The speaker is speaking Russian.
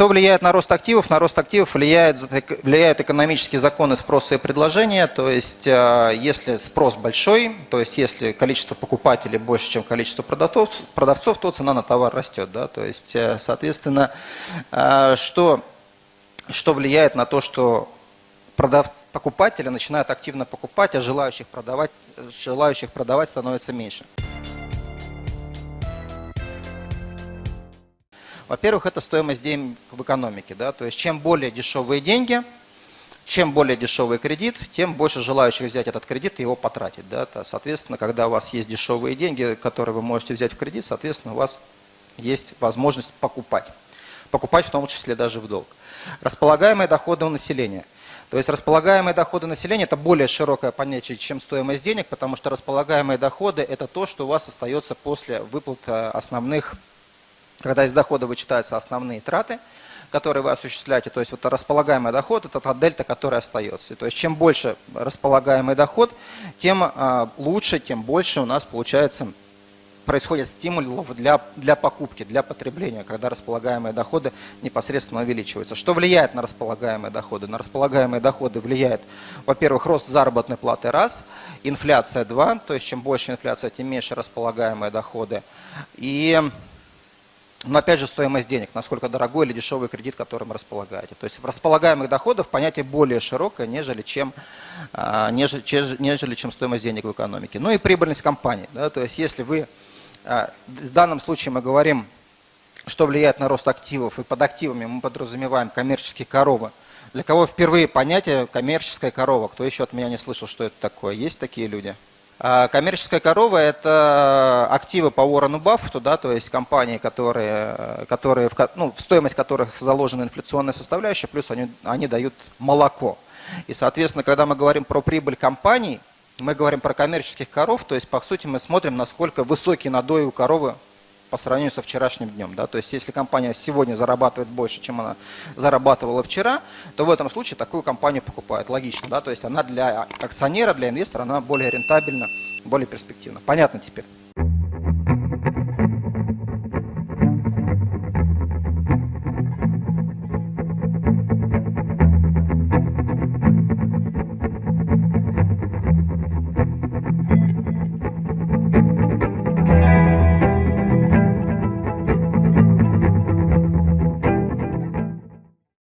Что влияет на рост активов? На рост активов влияет, влияют экономические законы спроса и предложения. То есть, э, если спрос большой, то есть, если количество покупателей больше, чем количество продавцов, продавцов то цена на товар растет. Да? То есть, э, соответственно, э, что, что влияет на то, что продав... покупатели начинают активно покупать, а желающих продавать, желающих продавать становится меньше. Во-первых, это стоимость денег в экономике. Да? То есть чем более дешевые деньги, чем более дешевый кредит, тем больше желающих взять этот кредит и его потратить. Да? Соответственно, когда у вас есть дешевые деньги, которые вы можете взять в кредит, соответственно, у вас есть возможность покупать. Покупать в том числе даже в долг. Располагаемые доходы у населения. То есть располагаемые доходы населения – это более широкое понятие, чем стоимость денег, потому что располагаемые доходы – это то, что у вас остается после выплаты основных когда из дохода вычитаются основные траты, которые вы осуществляете, то есть вот располагаемый доход, это та дельта, которая остается. То есть чем больше располагаемый доход, тем а, лучше, тем больше у нас получается происходит стимулов для, для покупки, для потребления, когда располагаемые доходы непосредственно увеличиваются. Что влияет на располагаемые доходы? На располагаемые доходы влияет, во-первых, рост заработной платы раз, инфляция два, то есть чем больше инфляция, тем меньше располагаемые доходы. И но опять же стоимость денег, насколько дорогой или дешевый кредит, которым располагаете. То есть в располагаемых доходах понятие более широкое, нежели чем, а, нежели, нежели чем стоимость денег в экономике. Ну и прибыльность компании. Да, то есть если вы, а, в данном случае мы говорим, что влияет на рост активов, и под активами мы подразумеваем коммерческие коровы. Для кого впервые понятие коммерческая корова? Кто еще от меня не слышал, что это такое? Есть такие люди? А коммерческая корова – это активы по Уоррену Баффету, да, то есть компании, которые, которые в, ну, в стоимость которых заложена инфляционная составляющая, плюс они, они дают молоко. И, соответственно, когда мы говорим про прибыль компаний, мы говорим про коммерческих коров, то есть, по сути, мы смотрим, насколько высокий надой у коровы по сравнению со вчерашним днем. Да? То есть если компания сегодня зарабатывает больше, чем она зарабатывала вчера, то в этом случае такую компанию покупают. Логично. Да? То есть она для акционера, для инвестора, она более рентабельна, более перспективна. Понятно теперь?